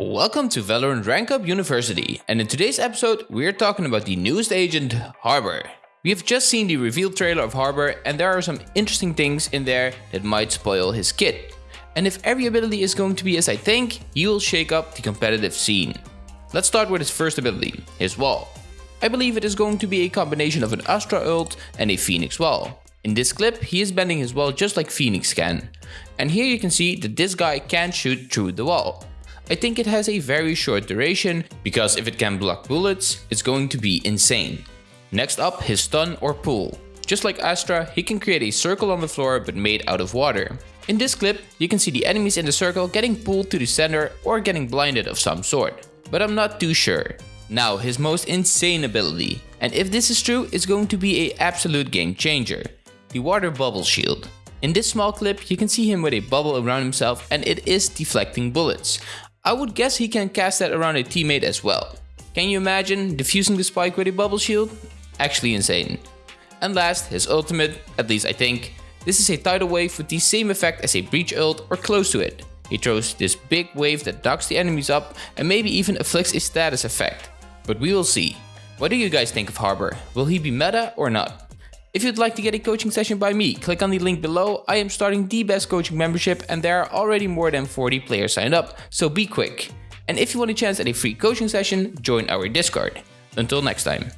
Welcome to Valorant Rank Up University, and in today's episode, we're talking about the newest agent, Harbor. We have just seen the reveal trailer of Harbor, and there are some interesting things in there that might spoil his kit. And if every ability is going to be as I think, he will shake up the competitive scene. Let's start with his first ability, his wall. I believe it is going to be a combination of an Astra ult and a Phoenix wall. In this clip, he is bending his wall just like Phoenix can. And here you can see that this guy can shoot through the wall. I think it has a very short duration, because if it can block bullets, it's going to be insane. Next up, his stun or pull. Just like Astra, he can create a circle on the floor but made out of water. In this clip, you can see the enemies in the circle getting pulled to the center or getting blinded of some sort. But I'm not too sure. Now, his most insane ability. And if this is true, it's going to be a absolute game changer. The water bubble shield. In this small clip, you can see him with a bubble around himself and it is deflecting bullets. I would guess he can cast that around a teammate as well. Can you imagine defusing the spike with a bubble shield? Actually insane. And last, his ultimate, at least I think. This is a tidal wave with the same effect as a breach ult or close to it. He throws this big wave that docks the enemies up and maybe even afflicts a status effect. But we will see. What do you guys think of Harbor? Will he be meta or not? If you'd like to get a coaching session by me, click on the link below. I am starting the best coaching membership and there are already more than 40 players signed up, so be quick. And if you want a chance at a free coaching session, join our Discord. Until next time.